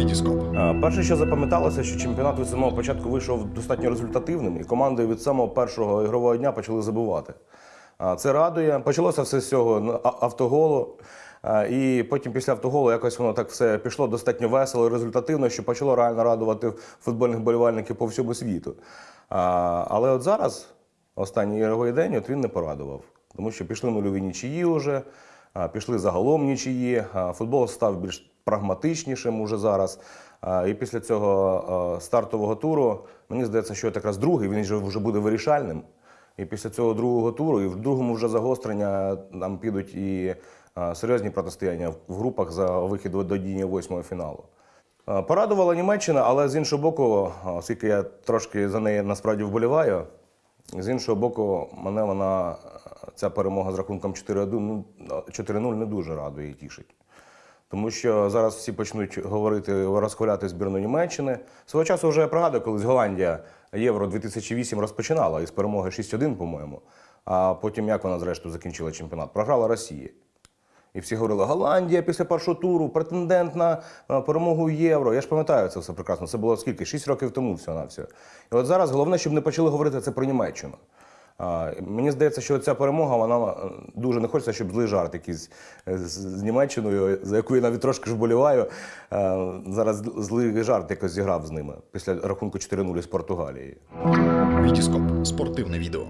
Вітіскоп. Е, Перше, що запам'яталося, що чемпіонат від самого початку вийшов достатньо результативним, і команди від самого першого ігрового дня почали забивати. Е, Це радує. Почалося все з цього автоголу. Е, І потім після автоголу якось воно так все пішло достатньо весело і результативно, що почало реально радувати футбольних болівальників по всьому світу. Але от зараз, останній ігровий день, от він не порадував. Тому що пішли нульові нічиї вже, пішли загалом нічиї. Футбол став більш прагматичнішим уже зараз. І після цього стартового туру, мені здається, що якраз другий, він вже, буде вирішальним. І після цього другого туру, і в другому вже загострення нам підуть і серйозні протистояння в- групах за вихід до дії восьмого фіналу. Порадувала Німеччина, але з іншого боку, оскільки я трошки за неї насправді вболіваю, з іншого боку, мене вона, ця перемога з рахунком 4-1, ну, 4-0 не дуже радує і тішить. Тому що зараз всі почнуть говорити, розхваляти збірну Німеччини. Свого часу вже пригадую, колись Голландія Євро 2008 розпочинала із перемоги 6-1, по-моєму. А потім як вона зрештою закінчила чемпіонат? Програла Росії. І всі говорили, Голландія після першого туру, претендент на перемогу євро. Я ж пам'ятаю це все прекрасно. Це було скільки? Шість років тому всього на все. І от зараз головне, щоб не почали говорити це про Німеччину. Мені здається, що ця перемога, вона е, дуже не хочеться, щоб злий жарт якийсь е, з, Німеччиною, за яку я навіть трошки вболіваю. е, Зараз злий жарт якось зіграв з ними після рахунку 4-0 з Португалії. Вітіскоп. Спортивне відео.